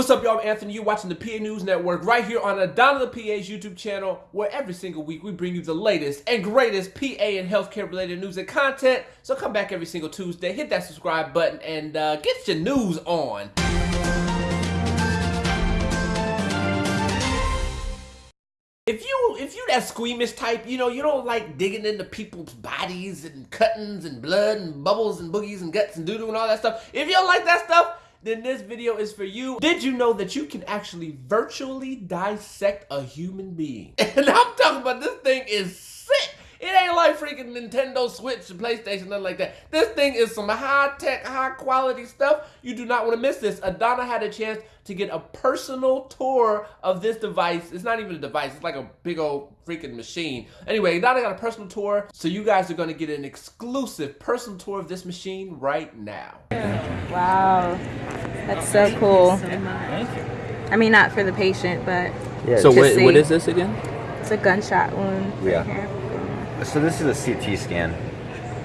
What's up, y'all? I'm Anthony. You're watching the PA News Network right here on Adana the PA's YouTube channel, where every single week we bring you the latest and greatest PA and healthcare related news and content. So come back every single Tuesday, hit that subscribe button, and uh, get your news on. If you if you that squeamish type, you know, you don't like digging into people's bodies and cuttings and blood and bubbles and boogies and guts and doo-doo and all that stuff. If you don't like that stuff, then this video is for you. Did you know that you can actually virtually dissect a human being? And I'm talking about this thing is sick. It ain't like freaking Nintendo Switch and PlayStation, nothing like that. This thing is some high-tech, high-quality stuff. You do not want to miss this. Adana had a chance to get a personal tour of this device. It's not even a device. It's like a big old freaking machine. Anyway, Adana got a personal tour, so you guys are going to get an exclusive personal tour of this machine right now. Wow, that's so cool. I mean, not for the patient, but Yeah. So what, see. what is this again? it's a gunshot wound. right Yeah. here. so this is a CT scan.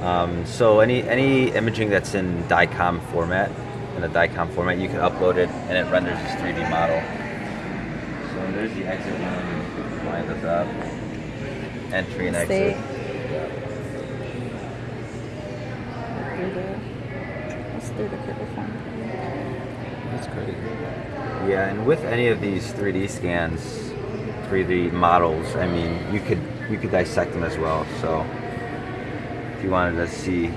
Um, so any any imaging that's in DICOM format, in a DICOM format, you can upload it and it renders this 3D model. So there's the exit wound. Line this up. Entry and exit. Through the, it's through the. That's great. Yeah, and with any of these 3D scans, 3D models, I mean, you could you could dissect them as well. So if you wanted to see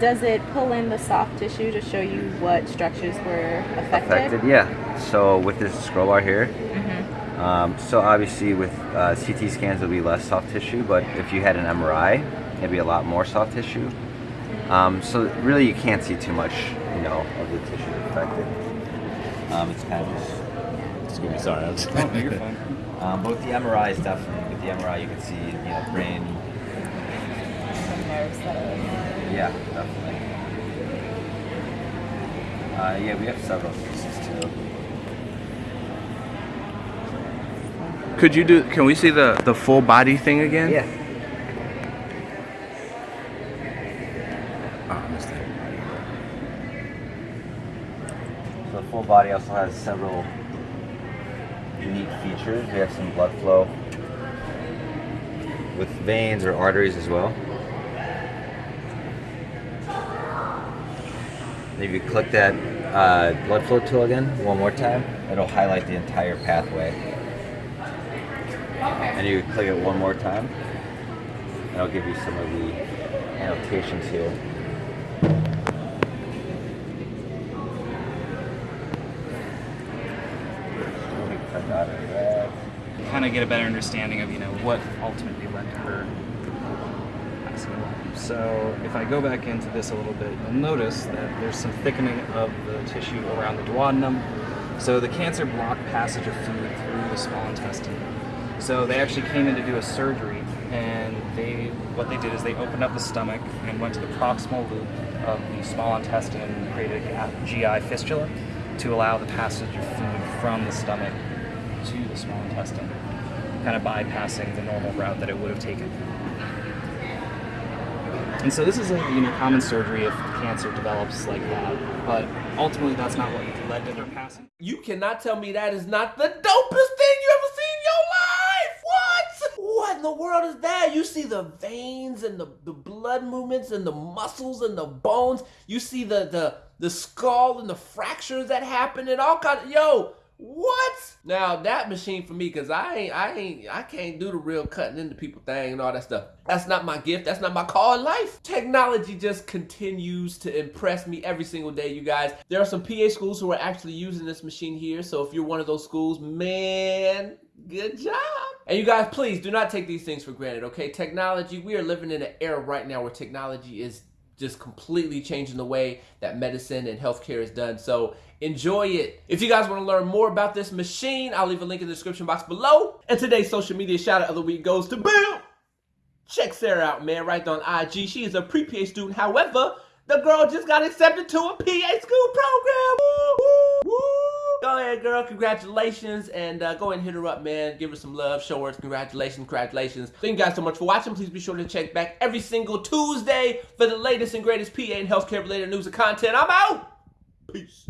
Does it pull in the soft tissue to show you what structures were affected? affected, yeah. So with this scroll bar here, Mm-hmm. um, so obviously with uh, CT scans there'll be less soft tissue, but if you had an MRI, it'd be a lot more soft tissue. Um, so really you can't see too much, you know, of the tissue affected. Um, it's kind of just Excuse me, sorry. I was you're fine. Um, but with the MRI is definitely with the MRI you can see you know brain. Yeah, definitely. Uh, yeah, we have several cases too. Could you do? Can we see the the full body thing again? Yeah. I missed it. So the full body also has several unique features. We have some blood flow with veins or arteries as well. And if you click that uh, blood flow tool again one more time, it'll highlight the entire pathway. And you click it one more time, and it'll give you some of the annotations here. Click out of that. Kind of get a better understanding of you know what ultimately led to her passing away. So if I go back into this a little bit, you'll notice that there's some thickening of the tissue around the duodenum. So the cancer blocked passage of food through the small intestine. So they actually came in to do a surgery, and they what they did is they opened up the stomach and went to the proximal loop of the small intestine and created a GI fistula to allow the passage of food from the stomach to the small intestine, kind of bypassing the normal route that it would have taken. And so this is a you know common surgery if cancer develops like that, but ultimately that's not what led to her passing. You cannot tell me that is not the dopest thing you ever seen in your life. What? What in the world is that? You see the veins and the, the blood movements and the muscles and the bones. You see the the the skull and the fractures that happen and all kind of yo. What? Now that machine for me, cause I ain't, I ain't, I can't do the real cutting into people thing and all that stuff. That's not my gift. That's not my call in life. Technology just continues to impress me every single day, you guys. There are some PA schools who are actually using this machine here. So if you're one of those schools, man, good job. And you guys, please do not take these things for granted, okay? Technology, we are living in an era right now where technology is just completely changing the way that medicine and healthcare is done. So enjoy it. If you guys want to learn more about this machine, I'll leave a link in the description box below. And today's social media shout out of the week goes to Bill. Check Sarah out, man, right on IG. She is a pre-PA student. However, the girl just got accepted to a PA school program. Ahead, girl. Congratulations. And uh, go and hit her up, man. Give her some love. Show her congratulations. Congratulations. Thank you guys so much for watching. Please be sure to check back every single Tuesday for the latest and greatest PA and healthcare related news and content. I'm out. Peace.